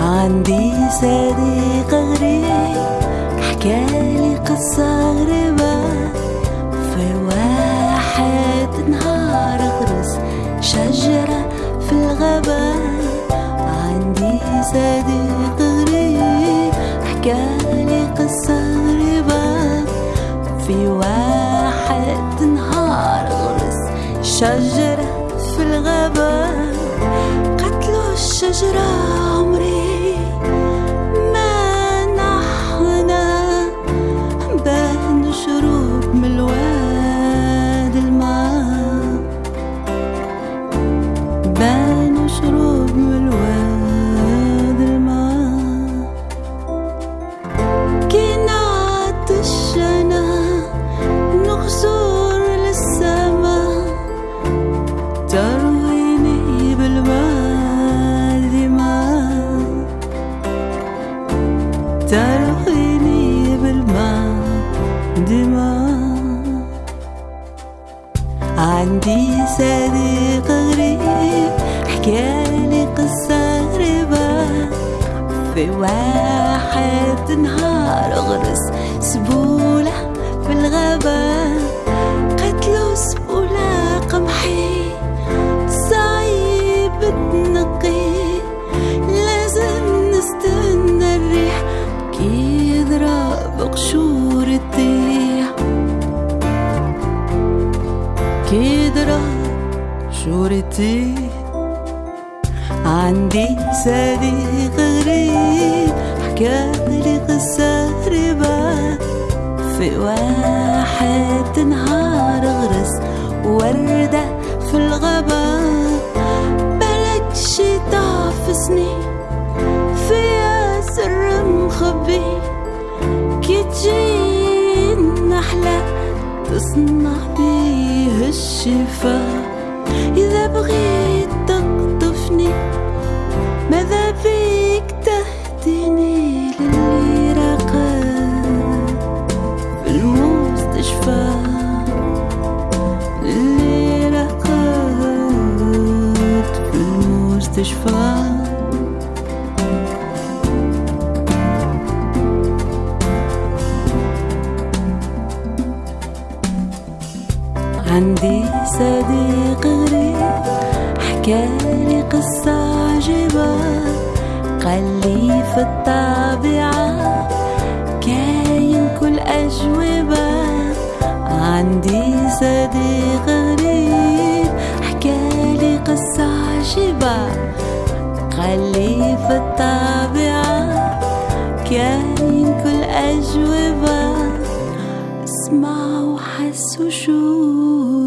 عندي صديق غريب حكالي قصة غريبة. في واحد نهار غرس شجرة في الغابة. عندي صديق حكالي قصة غريبة. في واحد نهار غرس شجرة في الغابة. قتلوا الشجرة عمري. عندي صديق غريب حكالي قصة غريبة. في واحد نهار غرس سبولة في الغابة. يضرب شورتي عندي صديق غريب حكالي قصة غريبة في واحد نهار غرس وردة في الغابة بلد شتا في سنين فيها سر مخبي كي تجي النحلة تصنع بيه الشفاء. إذا بغيت تقطفني ماذا بيك تهديني للي رقد في المستشفى للي في المستشفى. عندي صديق غريب حكالي قصة عجيبة قال لي في الطبيعة كاين كل أجوبة. عندي صديق غريب حكالي قصة عجيبة قال لي في الطبيعة 诉说。